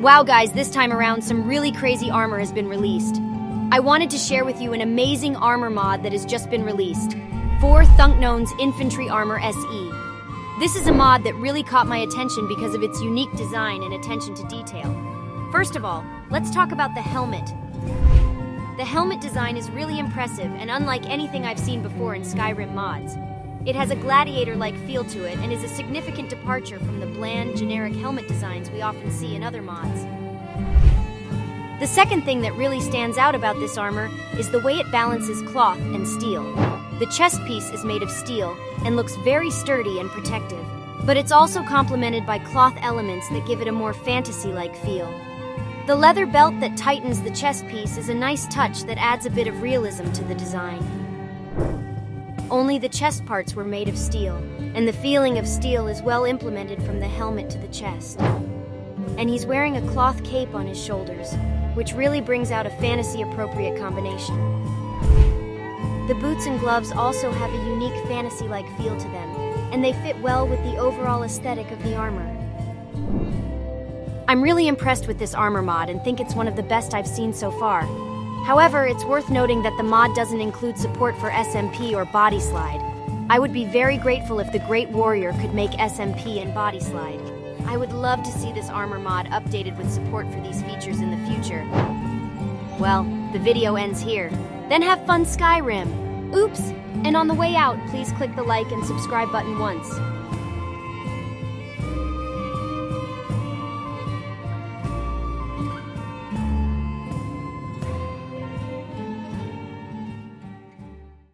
Wow, guys, this time around, some really crazy armor has been released. I wanted to share with you an amazing armor mod that has just been released For Thunknown's Infantry Armor SE. This is a mod that really caught my attention because of its unique design and attention to detail. First of all, let's talk about the helmet. The helmet design is really impressive and unlike anything I've seen before in Skyrim mods. It has a gladiator-like feel to it and is a significant departure from the bland, generic helmet designs we often see in other mods. The second thing that really stands out about this armor is the way it balances cloth and steel. The chest piece is made of steel and looks very sturdy and protective, but it's also complemented by cloth elements that give it a more fantasy-like feel. The leather belt that tightens the chest piece is a nice touch that adds a bit of realism to the design. Only the chest parts were made of steel, and the feeling of steel is well implemented from the helmet to the chest. And he's wearing a cloth cape on his shoulders, which really brings out a fantasy appropriate combination. The boots and gloves also have a unique fantasy like feel to them, and they fit well with the overall aesthetic of the armor. I'm really impressed with this armor mod and think it's one of the best I've seen so far. However, it's worth noting that the mod doesn't include support for SMP or Body Slide. I would be very grateful if the Great Warrior could make SMP and Body Slide. I would love to see this armor mod updated with support for these features in the future. Well, the video ends here. Then have fun Skyrim! Oops! And on the way out, please click the like and subscribe button once.